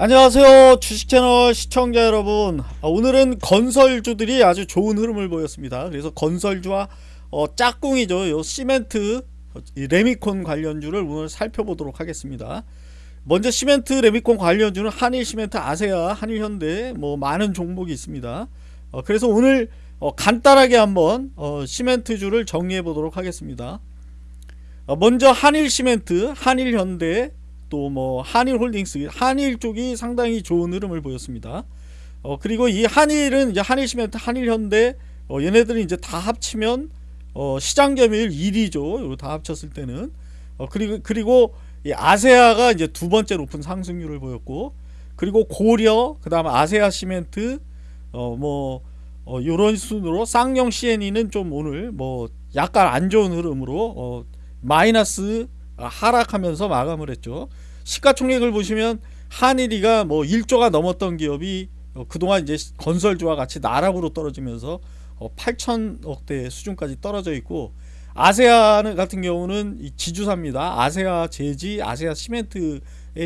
안녕하세요 주식채널 시청자 여러분. 아, 오늘은 건설주들이 아주 좋은 흐름을 보였습니다. 그래서 건설주와 어, 짝꿍이죠. 요 시멘트 어, 레미콘 관련주를 오늘 살펴보도록 하겠습니다. 먼저 시멘트 레미콘 관련주는 한일시멘트 아세아 한일현대 뭐 많은 종목이 있습니다. 어, 그래서 오늘 어, 간단하게 한번 어, 시멘트주를 정리해 보도록 하겠습니다. 어, 먼저 한일시멘트 한일현대 또 뭐 한일홀딩스 한일 쪽이 상당히 좋은 흐름을 보였습니다. 어, 그리고 이 한일은 이제 한일시멘트 한일현대 어, 얘네들이 이제 다 합치면 어, 시장 점유율 1위죠. 다 합쳤을 때는. 어, 그리고 그리고 이 아세아가 이제 두 번째 높은 상승률을 보였고 그리고 고려 그다음 아세아 시멘트 어뭐 어, 요런 순으로 쌍용 CNE는 좀 오늘 뭐 약간 안 좋은 흐름으로 어, 마이너스 하락하면서 마감을 했죠. 시가총액을 보시면 한일이가 뭐 1조가 넘었던 기업이 어, 그동안 이제 건설주와 같이 나락으로 떨어지면서 어, 8천억대 수준까지 떨어져 있고 아세아 같은 경우는 지주사입니다. 아세아 제지, 아세아 시멘트의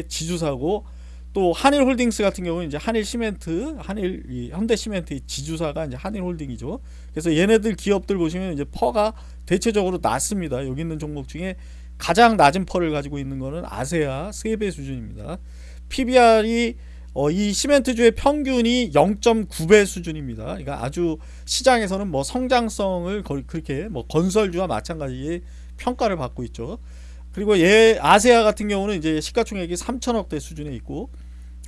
지주사고 또 한일홀딩스 같은 경우는 이제 한일시멘트, 한일 현대시멘트의 지주사가 이제 한일홀딩이죠. 그래서 얘네들 기업들 보시면 이제 퍼가 대체적으로 낮습니다. 여기 있는 종목 중에 가장 낮은 펄을 가지고 있는 것은 아세아 3배 수준입니다. PBR이 어, 이 시멘트주의 평균이 0.9배 수준입니다. 그러니까 아주 시장에서는 뭐 성장성을 그렇게 뭐 건설주와 마찬가지의 평가를 받고 있죠. 그리고 얘 아세아 같은 경우는 이제 시가총액이 3천억대 수준에 있고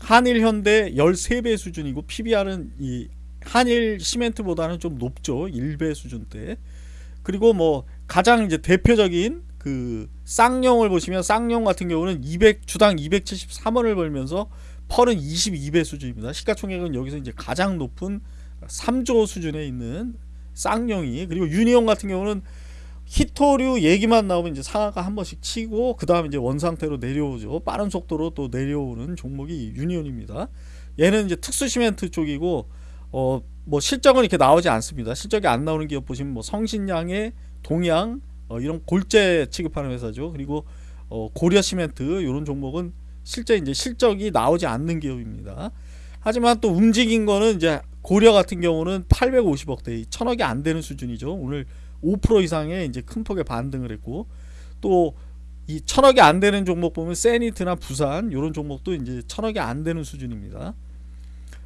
한일 현대 13배 수준이고 PBR은 이 한일 시멘트보다는 좀 높죠. 1배 수준대. 그리고 뭐 가장 이제 대표적인 그 쌍용을 보시면 쌍용 같은 경우는 200 주당 273원을 벌면서 펄은 22배 수준입니다. 시가총액은 여기서 이제 가장 높은 3조 수준에 있는 쌍용이 그리고 유니온 같은 경우는 히토류 얘기만 나오면 이제 상하가 한 번씩 치고 그 다음 이제 원상태로 내려오죠. 빠른 속도로 또 내려오는 종목이 유니온입니다. 얘는 이제 특수 시멘트 쪽이고 어 뭐 실적은 이렇게 나오지 않습니다. 실적이 안 나오는 기업 보시면 뭐 성신양의 동양 어, 이런 골재 취급하는 회사죠. 그리고 어, 고려 시멘트 이런 종목은 실제 이제 실적이 나오지 않는 기업입니다. 하지만 또 움직인 거는 이제 고려 같은 경우는 850억대, 1000억이 안 되는 수준이죠. 오늘 5% 이상의 이제 큰 폭의 반등을 했고 또이 천억이 안 되는 종목 보면 세니트나 부산 이런 종목도 이제 천억이 안 되는 수준입니다.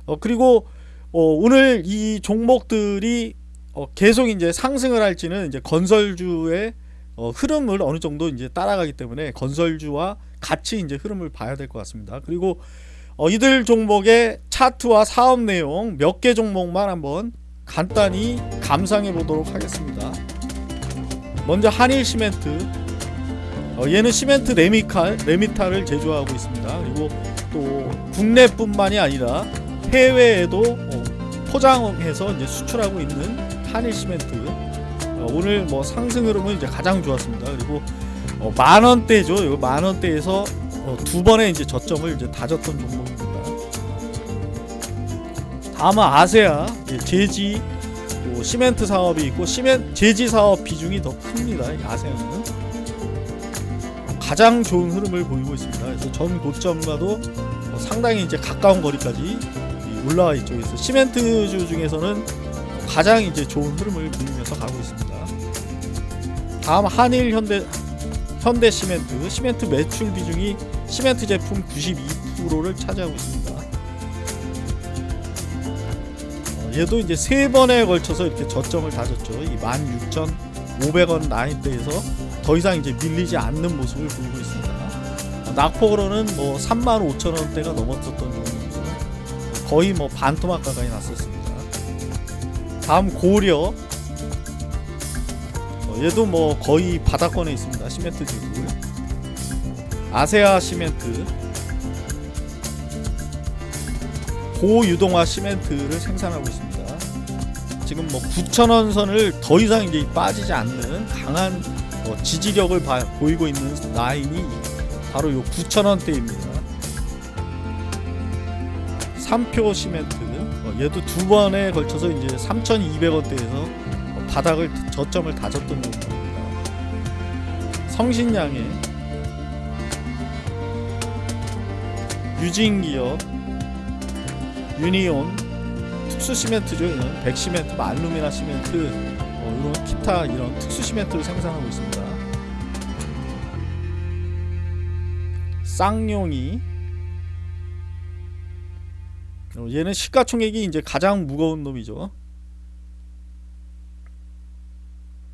어 그리고 어 오늘 이 종목들이 어, 계속 이제 상승을 할지는 이제 건설주의 어, 흐름을 어느 정도 이제 따라가기 때문에 건설주와 같이 이제 흐름을 봐야 될 것 같습니다. 그리고 어, 이들 종목의 차트와 사업 내용 몇 개 종목만 한번 간단히 감상해 보도록 하겠습니다. 먼저 한일 시멘트 어, 얘는 시멘트 레미칼, 레미탈을 제조하고 있습니다. 그리고 또 국내뿐만이 아니라 해외에도 어, 포장해서 이제 수출하고 있는 한일 시멘트 어, 오늘 뭐 상승 흐름은 이제 가장 좋았습니다. 그리고 어, 만 원대죠. 만 원대에서 어, 두 번의 이제 저점을 이제 다졌던 종목입니다. 다음은 아세아 제지 또 시멘트 사업이 있고 시멘 제지 사업 비중이 더 큽니다. 아세아는 가장 좋은 흐름을 보이고 있습니다. 그래서 전 고점과도 상당히 이제 가까운 거리까지 올라와 있죠. 그래서 시멘트주 중에서는 가장 이제 좋은 흐름을 보이면서 가고 있습니다. 다음 한일 현대 현대 시멘트 시멘트 매출 비중이 시멘트 제품 92%를 차지하고 있습니다. 어, 얘도 이제 세 번에 걸쳐서 이렇게 저점을 다졌죠. 이 16,500원 라인대에서 더 이상 이제 밀리지 않는 모습을 보이고 있습니다. 어, 낙폭으로는 뭐 35,000원대가 넘었었던 정도이고 거의 뭐 반토막 가까이 났었습니다. 다음 고려 어, 얘도 뭐 거의 바닥권에 있습니다. 시멘트 주고 아세아 시멘트. 고유동화 시멘트를 생산하고 있습니다. 지금 뭐 9천원 선을 더 이상 이제 빠지지 않는 강한 어, 지지력을 바, 보이고 있는 라인이 바로 요 9천원대입니다 3표 시멘트 어, 얘도 두 번에 걸쳐서 이제 3,200원대에서 바닥을 저점을 다졌던 정도입니다. 성신양의 유진기업 유니온 특수 시멘트죠 이런 백 시멘트, 뭐 알루미나 시멘트 어, 이런 기타 이런 특수 시멘트를 생산하고 있습니다 쌍용이 어, 얘는 시가총액이 이제 가장 무거운 놈이죠